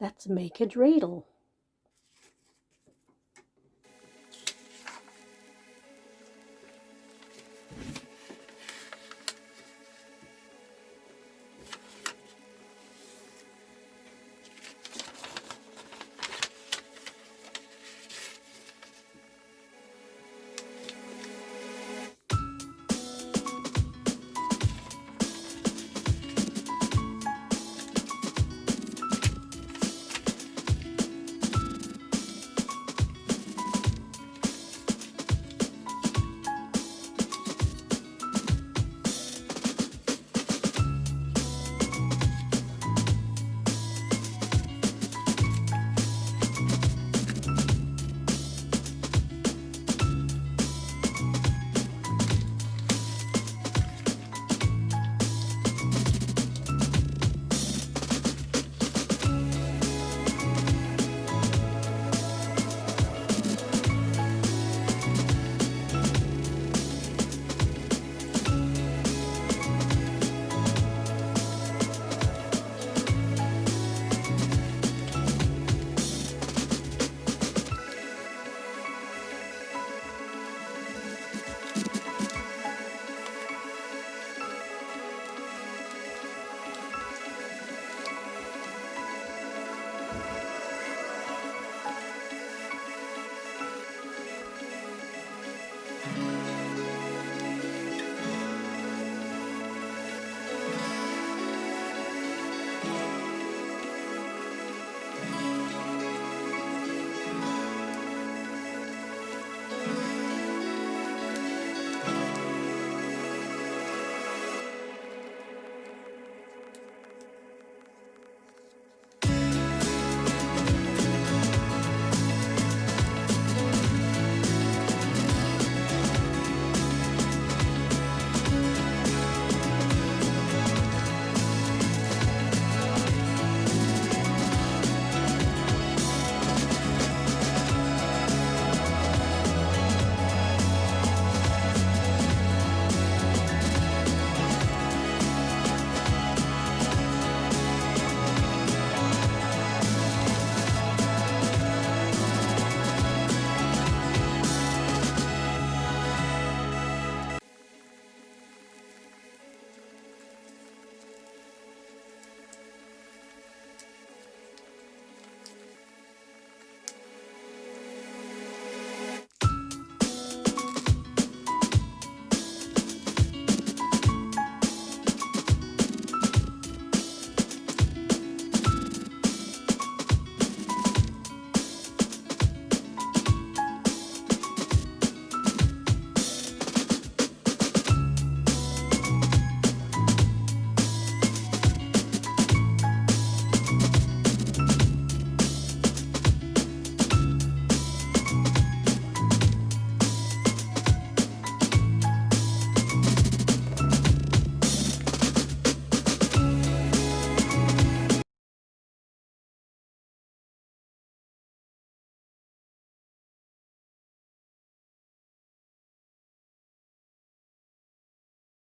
Let's make a dreidel.